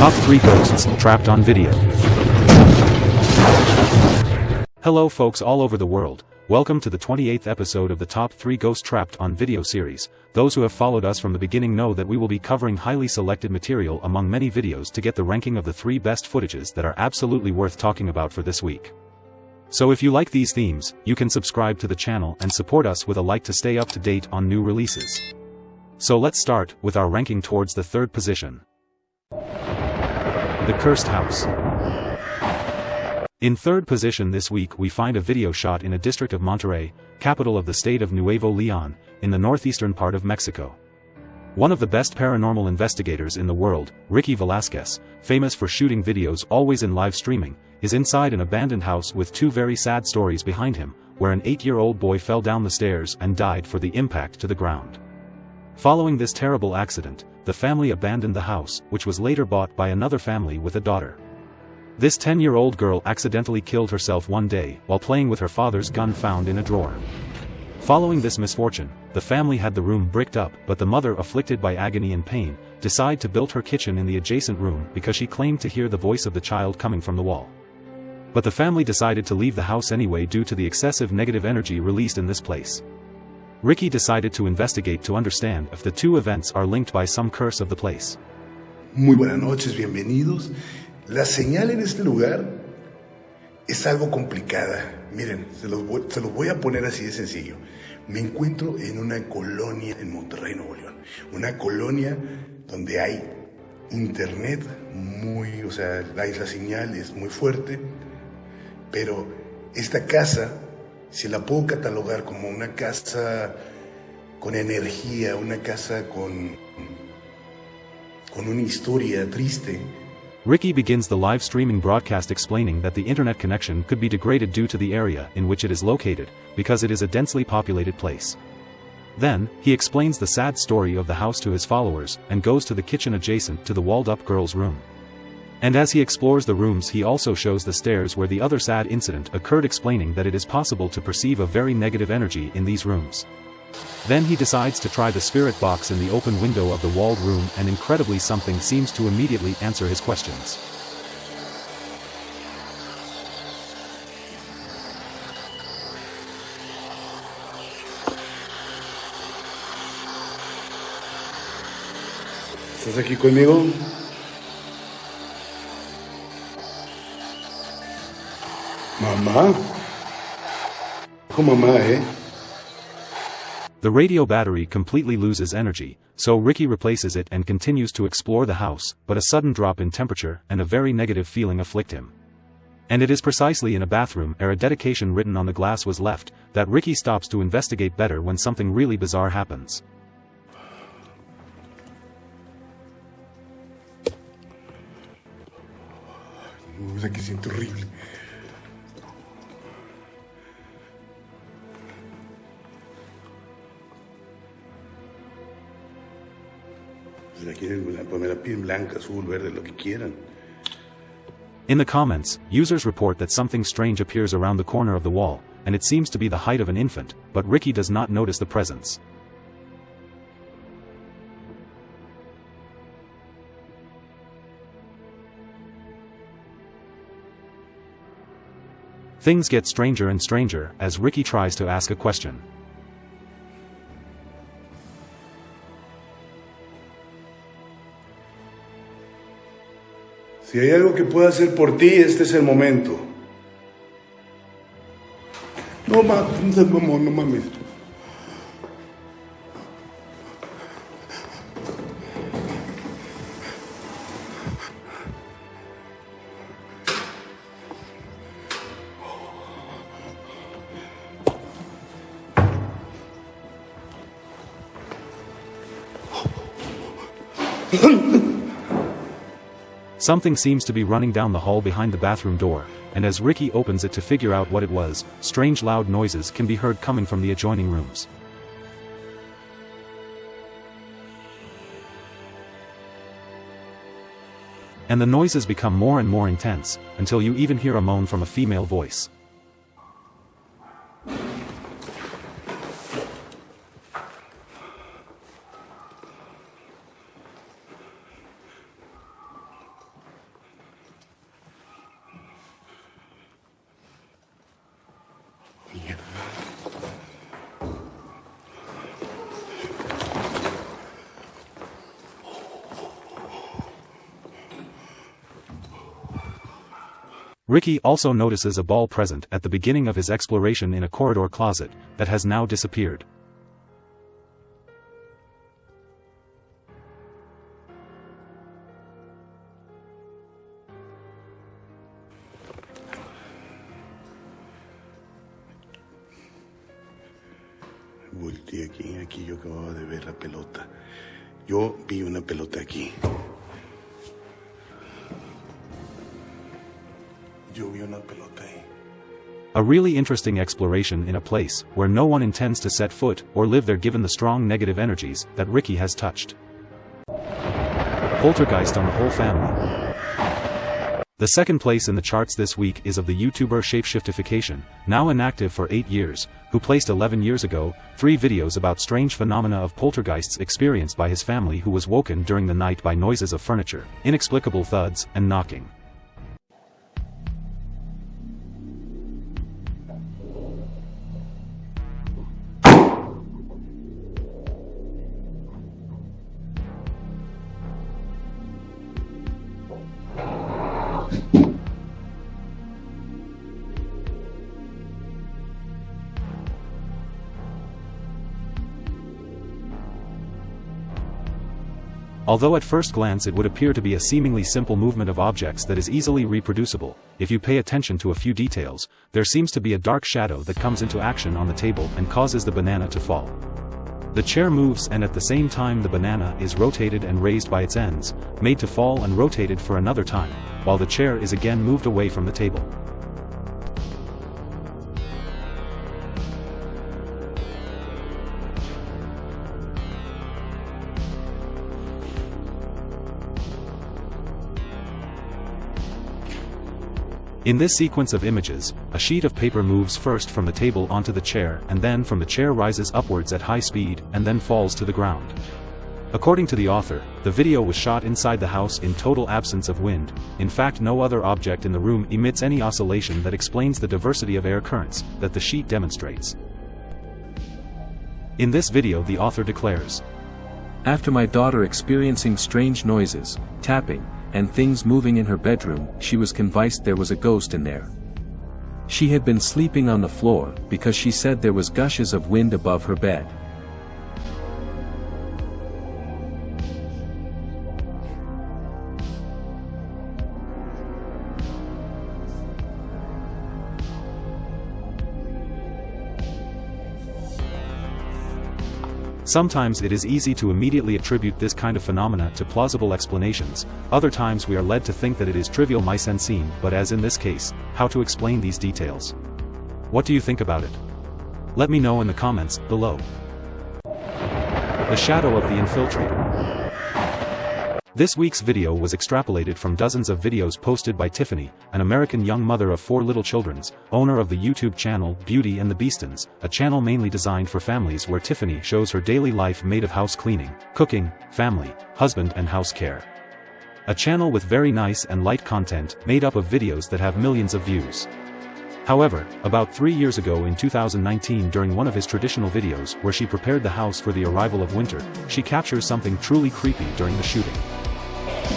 Top 3 Ghosts Trapped on Video Hello folks all over the world, welcome to the 28th episode of the Top 3 Ghosts Trapped on Video series. Those who have followed us from the beginning know that we will be covering highly selected material among many videos to get the ranking of the 3 best footages that are absolutely worth talking about for this week. So if you like these themes, you can subscribe to the channel and support us with a like to stay up to date on new releases. So let's start with our ranking towards the third position. The Cursed House. In third position this week we find a video shot in a district of Monterrey, capital of the state of Nuevo Leon, in the northeastern part of Mexico. One of the best paranormal investigators in the world, Ricky Velasquez, famous for shooting videos always in live streaming, is inside an abandoned house with two very sad stories behind him, where an eight-year-old boy fell down the stairs and died for the impact to the ground. Following this terrible accident, the family abandoned the house, which was later bought by another family with a daughter. This 10-year-old girl accidentally killed herself one day while playing with her father's gun found in a drawer. Following this misfortune, the family had the room bricked up but the mother afflicted by agony and pain, decided to build her kitchen in the adjacent room because she claimed to hear the voice of the child coming from the wall. But the family decided to leave the house anyway due to the excessive negative energy released in this place. Ricky decided to investigate to understand if the two events are linked by some curse of the place. Muy buenas noches, bienvenidos. La señal en este lugar es algo complicada. Miren, se los, voy, se los voy a poner así de sencillo. Me encuentro en una colonia en Monterrey, Nuevo León. Una colonia donde hay internet muy, o sea, la, la señal es muy fuerte, pero esta casa, si la puedo catalogar como una casa con energía, una casa con, con una historia triste. Ricky begins the live streaming broadcast explaining that the internet connection could be degraded due to the area in which it is located, because it is a densely populated place. Then, he explains the sad story of the house to his followers and goes to the kitchen adjacent to the walled-up girl's room. And as he explores the rooms he also shows the stairs where the other sad incident occurred explaining that it is possible to perceive a very negative energy in these rooms. Then he decides to try the spirit box in the open window of the walled room and incredibly something seems to immediately answer his questions. ¿Estás aquí conmigo? Mamá, ¿eh? The radio battery completely loses energy, so Ricky replaces it and continues to explore the house, but a sudden drop in temperature and a very negative feeling afflict him. And it is precisely in a bathroom where a dedication written on the glass was left, that Ricky stops to investigate better when something really bizarre happens. La piel blanca, azul, verde, lo que quieran. In the comments, users report that something strange appears around the corner of the wall, and it seems to be the height of an infant, but Ricky does not notice the presence. Things get stranger and stranger as Ricky tries to ask a question. Si hay algo que pueda hacer por ti, este es el momento. No mames, no, no mames. Something seems to be running down the hall behind the bathroom door, and as Ricky opens it to figure out what it was, strange loud noises can be heard coming from the adjoining rooms. And the noises become more and more intense, until you even hear a moan from a female voice. Ricky also notices a ball present at the beginning of his exploration in a corridor closet that has now disappeared. Volteé aquí, aquí yo acababa de ver la pelota. Yo vi una pelota aquí. A really interesting exploration in a place where no one intends to set foot or live there given the strong negative energies that Ricky has touched. Poltergeist on the whole family. The second place in the charts this week is of the YouTuber Shapeshiftification, now inactive for 8 years, who placed 11 years ago, 3 videos about strange phenomena of poltergeists experienced by his family who was woken during the night by noises of furniture, inexplicable thuds, and knocking. Although at first glance it would appear to be a seemingly simple movement of objects that is easily reproducible, if you pay attention to a few details, there seems to be a dark shadow that comes into action on the table and causes the banana to fall. The chair moves and at the same time the banana is rotated and raised by its ends, made to fall and rotated for another time, while the chair is again moved away from the table. In this sequence of images, a sheet of paper moves first from the table onto the chair and then from the chair rises upwards at high speed and then falls to the ground. According to the author, the video was shot inside the house in total absence of wind, in fact no other object in the room emits any oscillation that explains the diversity of air currents that the sheet demonstrates. In this video the author declares, After my daughter experiencing strange noises, tapping, and things moving in her bedroom, she was convinced there was a ghost in there. She had been sleeping on the floor, because she said there was gushes of wind above her bed. Sometimes it is easy to immediately attribute this kind of phenomena to plausible explanations, other times we are led to think that it is trivial mise en scene but as in this case, how to explain these details. What do you think about it? Let me know in the comments, below. The Shadow of the Infiltrator this week's video was extrapolated from dozens of videos posted by Tiffany, an American young mother of four little children's, owner of the YouTube channel Beauty and the Beastons, a channel mainly designed for families where Tiffany shows her daily life made of house cleaning, cooking, family, husband and house care. A channel with very nice and light content made up of videos that have millions of views. However, about three years ago in 2019 during one of his traditional videos where she prepared the house for the arrival of winter, she captures something truly creepy during the shooting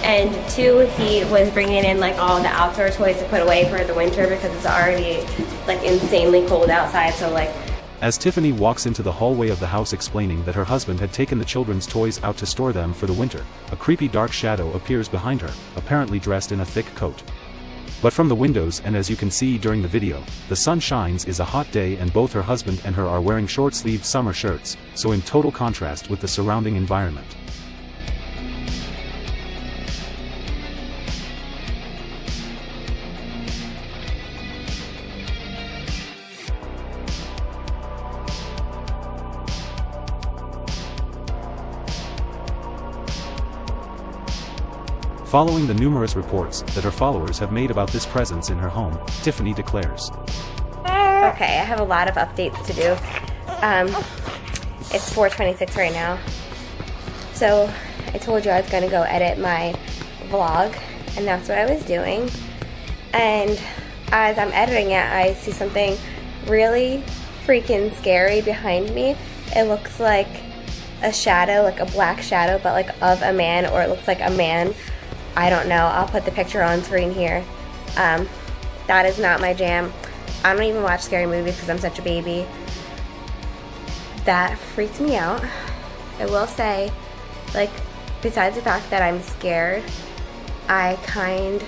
and two he was bringing in like all the outdoor toys to put away for the winter because it's already like insanely cold outside so like as Tiffany walks into the hallway of the house explaining that her husband had taken the children's toys out to store them for the winter, a creepy dark shadow appears behind her, apparently dressed in a thick coat. But from the windows and as you can see during the video, the sun shines is a hot day and both her husband and her are wearing short-sleeved summer shirts, so in total contrast with the surrounding environment. Following the numerous reports that her followers have made about this presence in her home, Tiffany declares. Okay, I have a lot of updates to do. Um, it's 4.26 right now. So I told you I was going to go edit my vlog, and that's what I was doing. And as I'm editing it, I see something really freaking scary behind me. It looks like a shadow, like a black shadow, but like of a man, or it looks like a man I don't know. I'll put the picture on screen here. Um, that is not my jam. I don't even watch scary movies because I'm such a baby. That freaks me out. I will say, like, besides the fact that I'm scared, I kind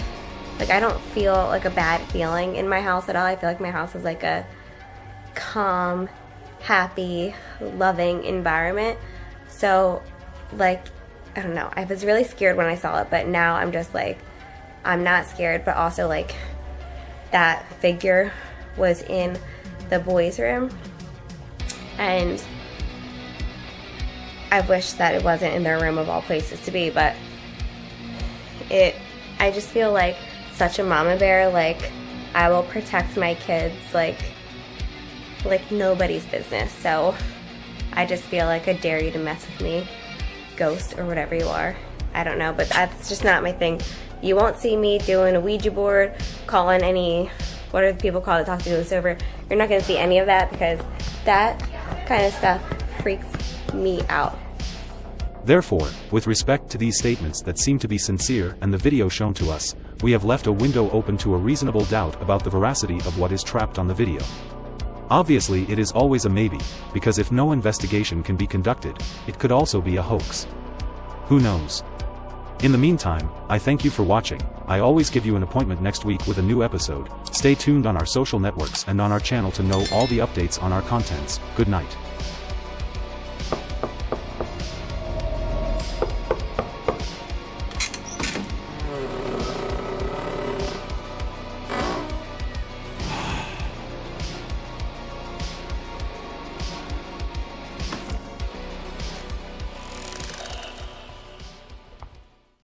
like I don't feel like a bad feeling in my house at all. I feel like my house is like a calm, happy, loving environment. So like I don't know. I was really scared when I saw it, but now I'm just like I'm not scared, but also like that figure was in the boys' room and I wish that it wasn't in their room of all places to be, but it I just feel like such a mama bear like I will protect my kids like like nobody's business. So I just feel like I dare you to mess with me, ghost or whatever you are. I don't know, but that's just not my thing. You won't see me doing a Ouija board, calling any, what do people call it, talk to over. You're not gonna see any of that because that kind of stuff freaks me out. Therefore, with respect to these statements that seem to be sincere and the video shown to us, we have left a window open to a reasonable doubt about the veracity of what is trapped on the video. Obviously it is always a maybe, because if no investigation can be conducted, it could also be a hoax. Who knows? In the meantime, I thank you for watching, I always give you an appointment next week with a new episode, stay tuned on our social networks and on our channel to know all the updates on our contents, good night.